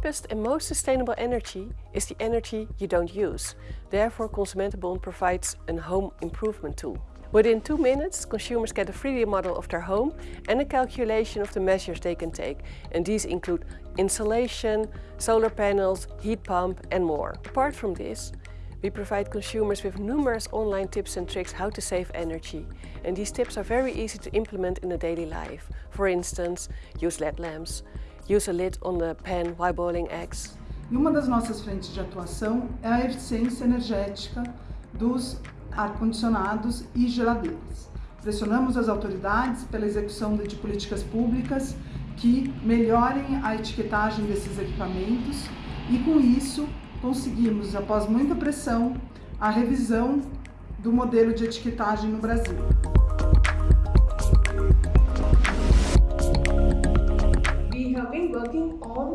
cheapest and most sustainable energy is the energy you don't use. Therefore, Consumentenbond provides a home improvement tool. Within two minutes, consumers get a 3D model of their home and a calculation of the measures they can take. And these include insulation, solar panels, heat pump and more. Apart from this, we provide consumers with numerous online tips and tricks how to save energy. And these tips are very easy to implement in a daily life. For instance, use LED lamps, use a lid on the pan while boiling eggs. E uma das nossas frentes de atuação é a eficiência energética dos ar-condicionados e geladeiras. Pressionamos as autoridades pela execução de políticas públicas que melhorem a etiquetagem desses equipamentos e com isso conseguimos, após muita pressão, a revisão do modelo de etiquetagem no Brasil. have been working on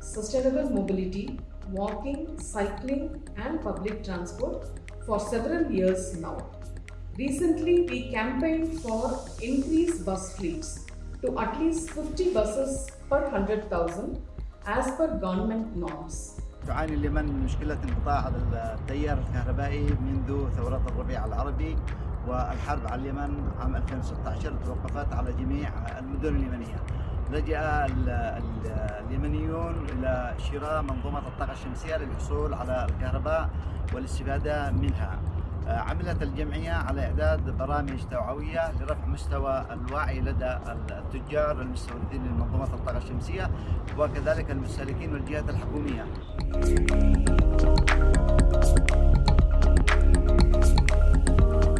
sustainable mobility, walking, cycling and public transport for several years now. Recently, we campaigned for increased bus fleets to at least 50 buses per 100,000 as per government norms. تعاني اليمن من مشكلة انقطاع التيار الكهربائي منذ ثورات الربيع العربي والحرب على اليمن عام 2016 توقفت على جميع المدن اليمنية لجأ اليمنيون إلى شراء منظومة الطاقة الشمسية للحصول على الكهرباء والاستفادة منها. عملت الجمعية على إعداد برامج توعوية لرفع مستوى الوعي لدى التجار المستوردين لمنظومة الطاقة الشمسية وكذلك المستهلكين والجهات الحكومية.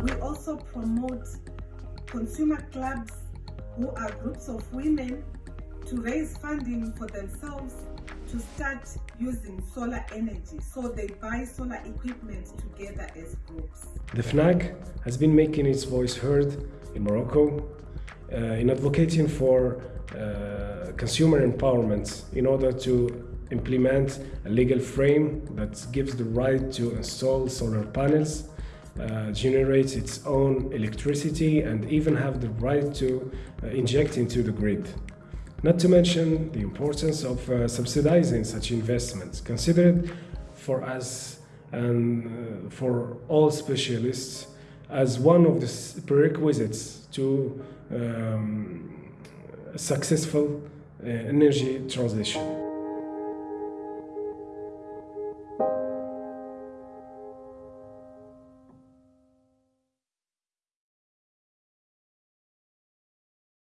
We also promote consumer clubs who are groups of women to raise funding for themselves to start using solar energy. So they buy solar equipment together as groups. The FNAC has been making its voice heard in Morocco uh, in advocating for uh, consumer empowerment in order to implement a legal frame that gives the right to install solar panels, uh, generate its own electricity and even have the right to uh, inject into the grid. Not to mention the importance of uh, subsidizing such investments, considered for us and uh, for all specialists as one of the prerequisites to um, successful uh, energy transition.